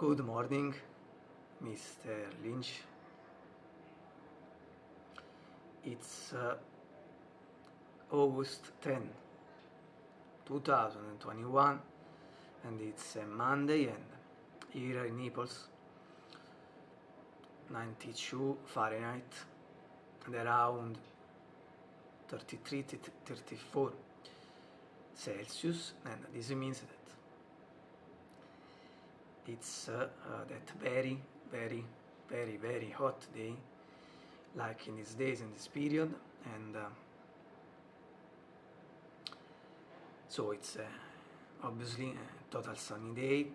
Good morning, Mr. Lynch. It's uh, August 10, 2021 and it's a Monday and here in Naples 92 Fahrenheit and around 33 34 Celsius and this means that it's uh, uh, that very very very very hot day like in these days in this period and uh, so it's uh, obviously a total sunny day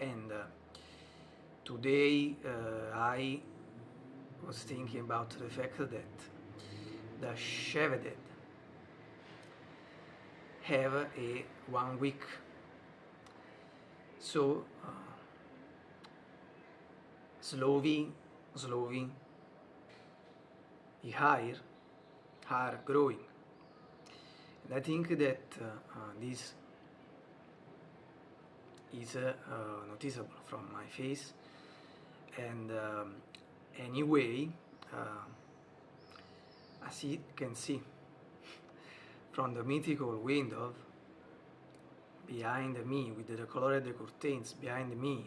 and uh, today uh, I was thinking about the fact that the Cheveded have a one week. So uh, slowly slowly the higher are growing and I think that uh, this is uh, noticeable from my face. And um, anyway uh, as you can see from the mythical window behind me with the colored curtains behind me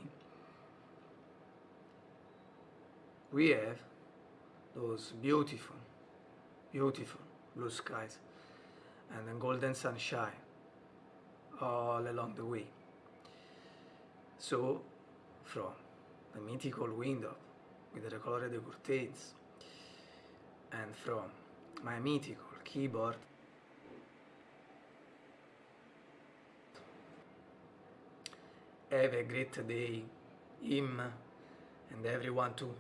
we have those beautiful beautiful blue skies and then golden sunshine all along the way. So from the mythical window with the colored curtains and from my mythical keyboard have a great day him and everyone too